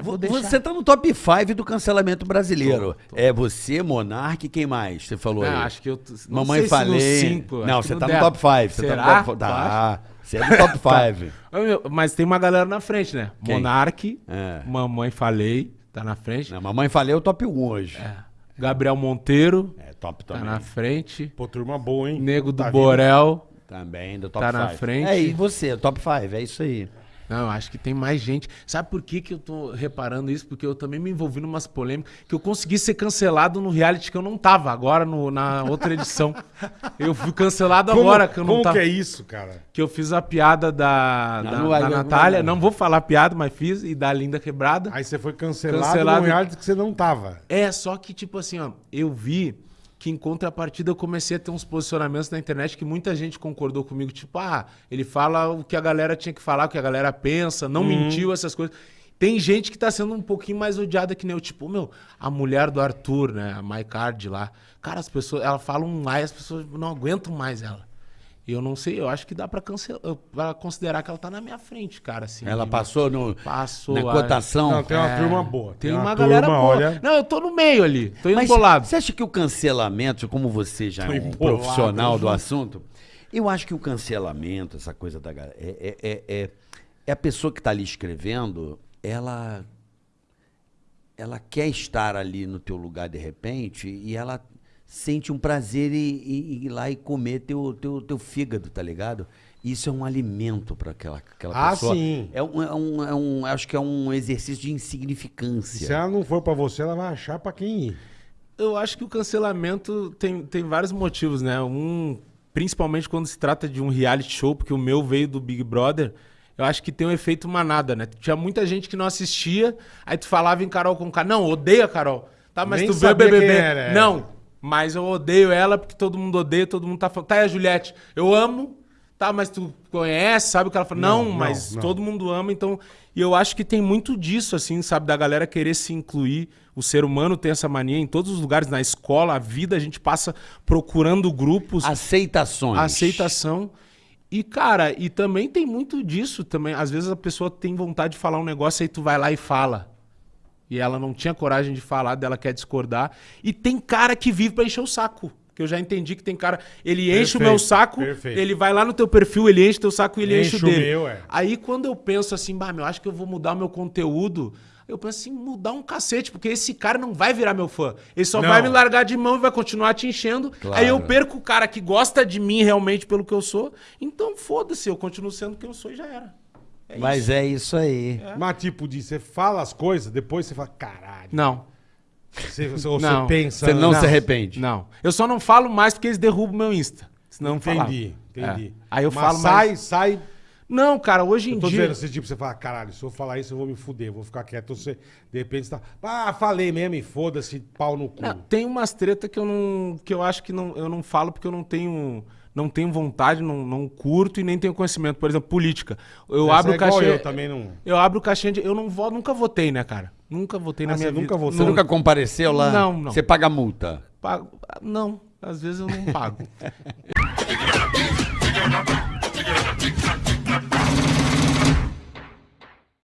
Aí vou deixar. Você tá no top 5 do cancelamento brasileiro. É você, Monark, quem mais? Você falou Não, aí. acho que eu. não Mamãe sei se no falei. cinco, não, você no tá no top 5. Você tá no top Tu acha? Tá. Você é do top 5. Ô, meu, Mas tem uma galera na frente, né? Quem? Monark, É. Mamãe Falei, tá na frente. Não, mamãe falei é o top 1 hoje. É. Gabriel Monteiro, É, top tá também. na frente. Pô, turma boa, hein? Nego do Tá Borel. Também do top Tá 5. na frente. É, e você, top 5, é isso aí. Não, eu acho que tem mais gente. Sabe por que, que eu tô reparando isso? Porque eu também me envolvi numas polêmicas que eu consegui ser cancelado no reality que eu não tava, agora no- na outra edição. eu fui cancelado Como, agora que eu não como tava. que é isso, cara? Que eu fiz a piada da, Não, da, não vai- da não- Natália. não- Não vou falar a piada, mas fiz. E da Linda Quebrada. Aí você foi cancelado, Cancelado. num reality que você não tava. É, só que, tipo assim, ó, eu vi que em contrapartida eu comecei a ter uns posicionamentos na internet que muita gente concordou comigo. Tipo, ah, ele fala o que a galera tinha que falar, o que a galera pensa, não mentiu, essas coisas. Tem gente que tá sendo um pouquinho mais odiada que nem eu. Tipo, meu, a mulher do Arthur, né? A Maicard lá. Cara, as pessoas, ela fala um mais, as pessoas não aguentam mais ela. E eu não sei, eu acho que dá pra, cancelar, pra considerar que ela tá na minha frente, cara. Assim, Ela de- passou no, Passou. na a- cotação. Não, tem uma É, turma boa. Tem uma, uma, turma, galera boa. olha. Não, eu tô no meio ali. Tô indo Mas bolado. você acha que o cancelamento, como você já Tô é um embolado, profissional do assunto, eu acho que o cancelamento, essa coisa da galera, é, é, é, é- é a pessoa que está ali escrevendo, ela ela quer estar ali no teu lugar de repente e ela sente um prazer em ir lá e comer teu, teu, teu fígado, tá ligado? Isso é um alimento para aquela, aquela Ah, pessoa. sim. É um, é um, é um- acho que é um exercício de Se insignificância. ela não for pra você, ela vai achar pra quem ir. Eu acho que o cancelamento tem, tem vários motivos, né? Um, principalmente quando se trata de um reality show, porque o meu veio do Big Brother, eu acho que tem um efeito manada, né? Tinha muita gente que não assistia, aí tu falava em Carol com K. Não, odeio a Carol. Tá, mas Nem tu vê o BBB. era, é. Não, mas eu odeio ela porque todo mundo odeia, todo mundo tá falando. Tá, a Juliette? Eu amo. Tá, mas tu conhece, sabe o que ela fala? Não, Não, não, mas não. todo mundo ama, então. E eu acho que tem muito disso, assim, sabe? Da galera querer se incluir. O ser humano tem essa mania em todos os lugares, na escola, a vida, a gente passa procurando grupos, Aceitações. aceitação. E, cara, e também tem muito disso também. Às vezes a pessoa tem vontade de falar um negócio, aí tu vai lá e fala. E ela não tinha coragem de falar, dela quer discordar. E tem cara que vive pra encher o saco. Que eu já entendi que tem cara. Ele enche o meu Perfeito, saco, perfeito. ele vai lá no teu perfil, ele enche teu saco e ele enche, Enche o o dele. meu, é. Aí quando eu penso assim, bah, meu, acho que eu vou mudar o meu conteúdo. Eu penso assim, mudar um cacete, porque esse cara não vai virar meu fã. Ele só Não. vai me largar de mão e vai continuar te enchendo. Claro. Aí eu perco o cara que gosta de mim realmente pelo que eu sou. Então foda-se, eu continuo sendo quem eu sou e já era. É Mas isso. é isso aí. Mas tipo, de, você fala as coisas, depois você fala, caralho. Não, Você, você, ou Não. você pensa. Você não, né? se arrepende. não. Eu só não falo mais porque eles derrubam meu Insta. Senão eu falava. Entendi, entendi. É. Aí eu Mas falo sai, mais. sai. Não, cara, hoje em Eu tô dia. dizendo assim, tipo, você fala, caralho, se eu falar isso, eu vou me fuder, eu vou ficar quieto. Você, de repente, você tá. Ah, falei mesmo, e foda-se, pau no cu. Não, tem umas treta que eu não. que eu acho que não, eu não falo porque eu não tenho. Não tenho vontade, não, não curto e nem tenho conhecimento. Por exemplo, política. Eu Essa abro é o cachê. Eu também não. Eu abro o caixinha de. Eu não vou, nunca votei, né, cara? Nunca votei na Ah, minha você vida. nunca votou? Você nunca compareceu lá? Não, não. Você paga multa. Pago- Não, às vezes eu não pago.